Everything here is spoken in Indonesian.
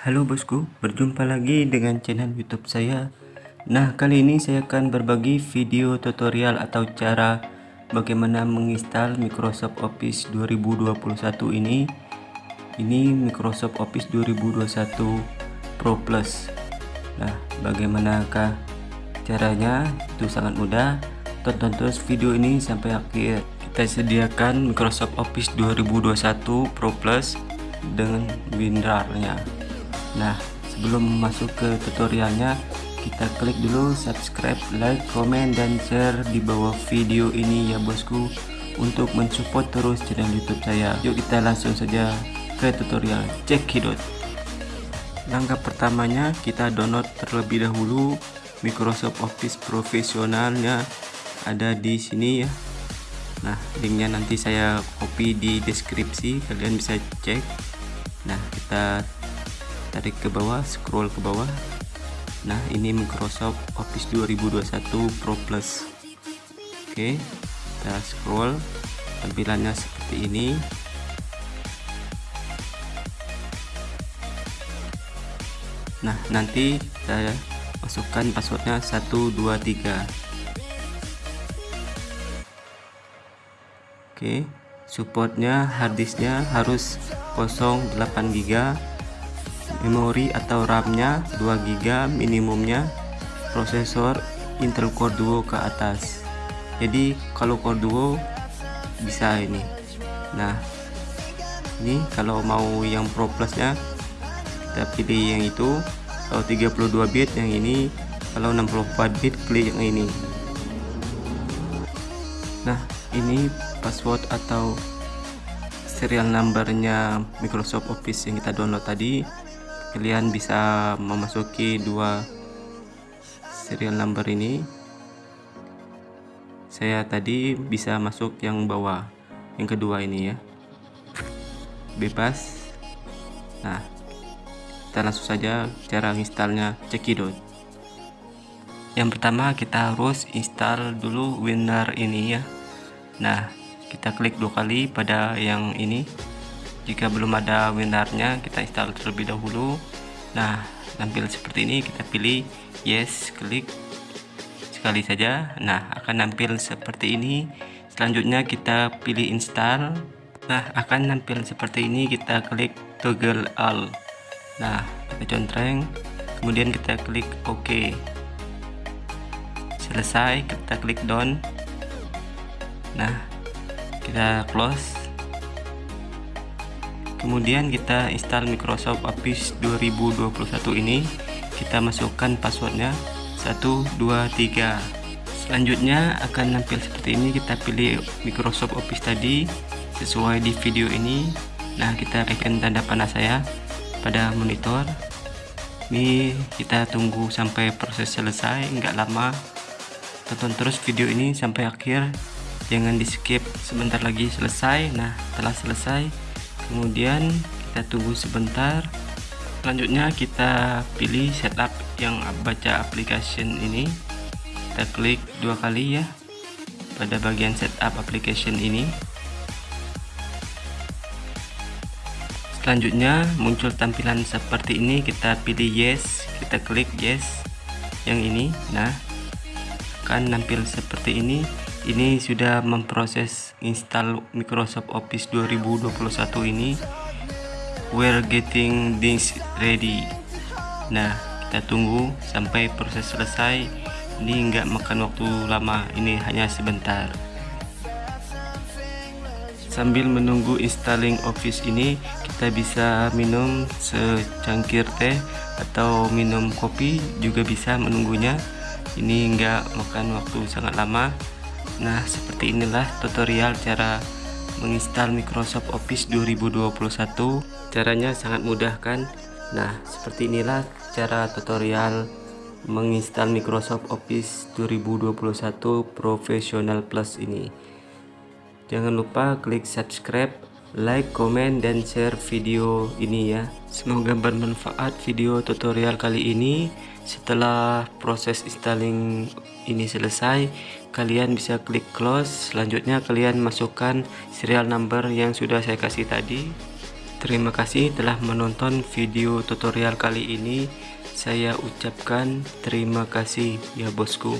Halo bosku, berjumpa lagi dengan channel YouTube saya. Nah, kali ini saya akan berbagi video tutorial atau cara bagaimana menginstal Microsoft Office 2021 ini. Ini Microsoft Office 2021 Pro Plus. Nah, bagaimanakah caranya? Itu sangat mudah. Tonton terus video ini sampai akhir. Kita sediakan Microsoft Office 2021 Pro Plus dengan WinRAR-nya. Nah, sebelum masuk ke tutorialnya, kita klik dulu subscribe, like, komen, dan share di bawah video ini ya bosku untuk mensupport terus channel YouTube saya. Yuk kita langsung saja ke tutorial cekidot. Langkah pertamanya kita download terlebih dahulu Microsoft Office profesionalnya ada di sini ya. Nah, linknya nanti saya copy di deskripsi, kalian bisa cek. Nah, kita tarik ke bawah scroll ke bawah nah ini Microsoft Office 2021 Pro Plus oke kita scroll tampilannya seperti ini nah nanti saya masukkan passwordnya 123 oke supportnya harddisknya harus 08 GB memori atau RAM-nya 2 GB minimumnya prosesor Intel Core Duo ke atas. Jadi kalau Core Duo bisa ini. Nah ini kalau mau yang Pro Plusnya kita pilih yang itu. Kalau 32 bit yang ini. Kalau 64 bit klik yang ini. Nah ini password atau serial numbernya Microsoft Office yang kita download tadi. Kalian bisa memasuki dua serial number ini. Saya tadi bisa masuk yang bawah. Yang kedua ini ya. Bebas. Nah kita langsung saja cara installnya cekidot yang pertama kita harus install dulu WinRAR ini ya. Nah kita klik dua kali pada yang ini. Jika belum ada WinRAR-nya kita install terlebih dahulu. Nah tampil seperti ini kita pilih yes klik sekali saja. Nah akan tampil seperti ini. Selanjutnya kita pilih install. Nah akan tampil seperti ini kita klik toggle all nah kita contreng kemudian kita klik OK. Selesai kita klik done nah kita close. Kemudian kita install Microsoft Office 2021 ini. Kita masukkan passwordnya. 123 selanjutnya akan nampil seperti ini. Kita pilih Microsoft Office tadi sesuai di video ini. Nah kita tekan tanda panah saya pada monitor. Ini kita tunggu sampai proses selesai enggak lama. Tonton terus video ini sampai akhir. Jangan di skip sebentar lagi selesai. Nah telah selesai. Kemudian kita tunggu sebentar. Selanjutnya kita pilih setup yang baca application ini. Kita klik dua kali ya pada bagian setup application ini selanjutnya muncul tampilan seperti ini. Kita pilih yes kita klik yes. Yang ini nah akan nampil seperti ini. Ini sudah memproses install Microsoft Office 2021 ini. We're getting this ready. Nah kita tunggu sampai proses selesai. Ini enggak makan waktu lama ini hanya sebentar sambil menunggu installing office ini kita bisa minum secangkir teh atau minum kopi juga bisa menunggunya. Ini enggak makan waktu sangat lama. Nah seperti inilah tutorial cara menginstal Microsoft Office 2021 caranya sangat mudah kan? Nah seperti inilah cara tutorial menginstal Microsoft Office 2021 Professional Plus ini jangan lupa klik subscribe like, komen, dan share video ini ya. Semoga bermanfaat video tutorial kali ini. Setelah proses installing ini selesai, kalian bisa klik close. Selanjutnya kalian masukkan serial number yang sudah saya kasih tadi. Terima kasih telah menonton video tutorial kali ini. Saya ucapkan terima kasih ya bosku.